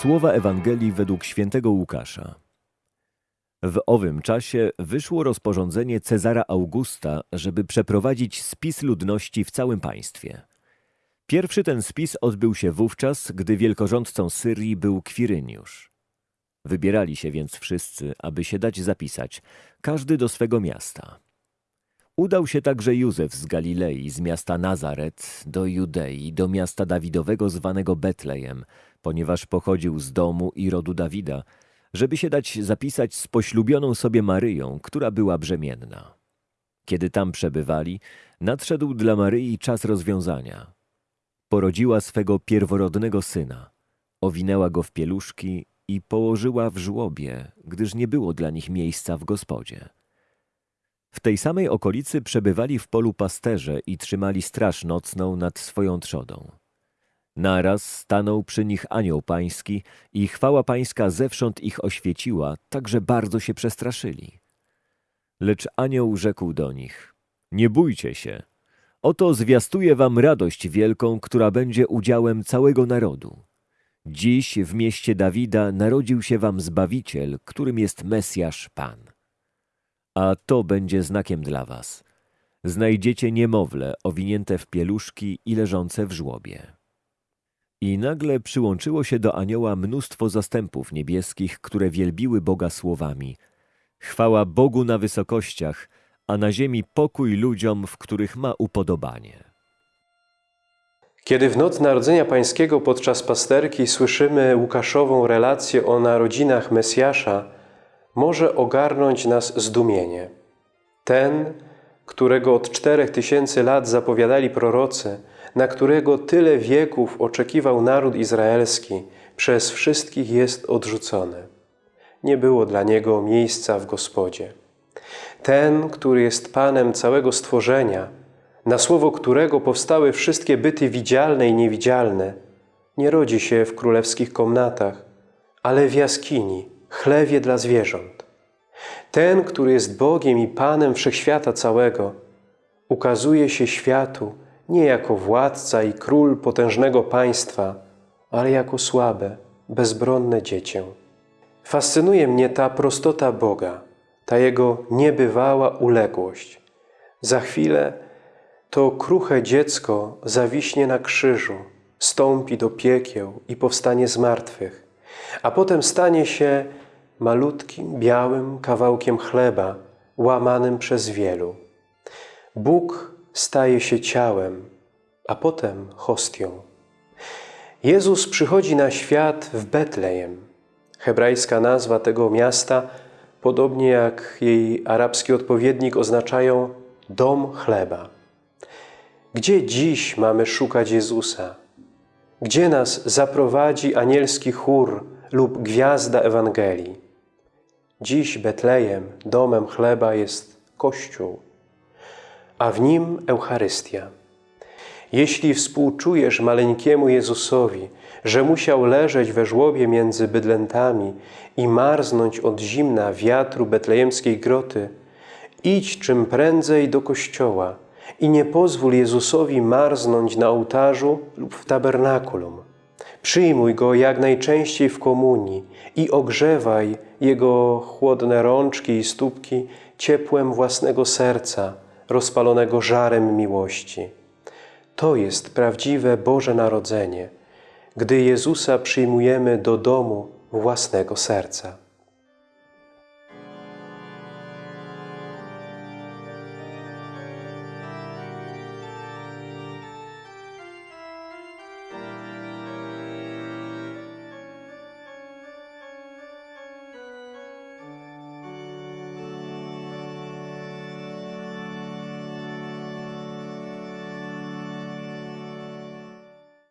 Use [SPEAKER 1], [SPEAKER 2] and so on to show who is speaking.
[SPEAKER 1] Słowa Ewangelii według świętego Łukasza. W owym czasie wyszło rozporządzenie Cezara Augusta, żeby przeprowadzić spis ludności w całym państwie. Pierwszy ten spis odbył się wówczas, gdy wielkorządcą Syrii był Kwiryniusz. Wybierali się więc wszyscy, aby się dać zapisać, każdy do swego miasta. Udał się także Józef z Galilei, z miasta Nazaret, do Judei, do miasta Dawidowego zwanego Betlejem, ponieważ pochodził z domu i rodu Dawida, żeby się dać zapisać z poślubioną sobie Maryją, która była brzemienna. Kiedy tam przebywali, nadszedł dla Maryi czas rozwiązania. Porodziła swego pierworodnego syna, owinęła go w pieluszki i położyła w żłobie, gdyż nie było dla nich miejsca w gospodzie. W tej samej okolicy przebywali w polu pasterze i trzymali straż nocną nad swoją trzodą. Naraz stanął przy nich anioł pański i chwała pańska zewsząd ich oświeciła, tak że bardzo się przestraszyli. Lecz anioł rzekł do nich, nie bójcie się, oto zwiastuję wam radość wielką, która będzie udziałem całego narodu. Dziś w mieście Dawida narodził się wam Zbawiciel, którym jest Mesjasz Pan. A to będzie znakiem dla was. Znajdziecie niemowlę owinięte w pieluszki i leżące w żłobie. I nagle przyłączyło się do anioła mnóstwo zastępów niebieskich, które wielbiły Boga słowami. Chwała Bogu na wysokościach, a na ziemi pokój ludziom, w których ma upodobanie.
[SPEAKER 2] Kiedy w noc Narodzenia Pańskiego podczas pasterki słyszymy Łukaszową relację o narodzinach Mesjasza, może ogarnąć nas zdumienie. Ten, którego od czterech tysięcy lat zapowiadali prorocy, na którego tyle wieków oczekiwał naród izraelski, przez wszystkich jest odrzucony. Nie było dla niego miejsca w gospodzie. Ten, który jest Panem całego stworzenia, na słowo którego powstały wszystkie byty widzialne i niewidzialne, nie rodzi się w królewskich komnatach, ale w jaskini, chlewie dla zwierząt. Ten, który jest Bogiem i Panem wszechświata całego, ukazuje się światu nie jako władca i król potężnego państwa, ale jako słabe, bezbronne dziecię. Fascynuje mnie ta prostota Boga, ta Jego niebywała uległość. Za chwilę to kruche dziecko zawiśnie na krzyżu, stąpi do piekieł i powstanie z martwych, a potem stanie się malutkim, białym kawałkiem chleba, łamanym przez wielu. Bóg staje się ciałem, a potem hostią. Jezus przychodzi na świat w Betlejem. Hebrajska nazwa tego miasta, podobnie jak jej arabski odpowiednik, oznaczają dom chleba. Gdzie dziś mamy szukać Jezusa? Gdzie nas zaprowadzi anielski chór lub gwiazda Ewangelii? Dziś Betlejem, domem chleba jest Kościół, a w nim Eucharystia. Jeśli współczujesz maleńkiemu Jezusowi, że musiał leżeć we żłobie między bydlętami i marznąć od zimna wiatru betlejemskiej groty, idź czym prędzej do kościoła i nie pozwól Jezusowi marznąć na ołtarzu lub w tabernakulum. Przyjmuj Go jak najczęściej w komunii i ogrzewaj Jego chłodne rączki i stópki ciepłem własnego serca, rozpalonego żarem miłości. To jest prawdziwe Boże Narodzenie, gdy Jezusa przyjmujemy do domu własnego serca.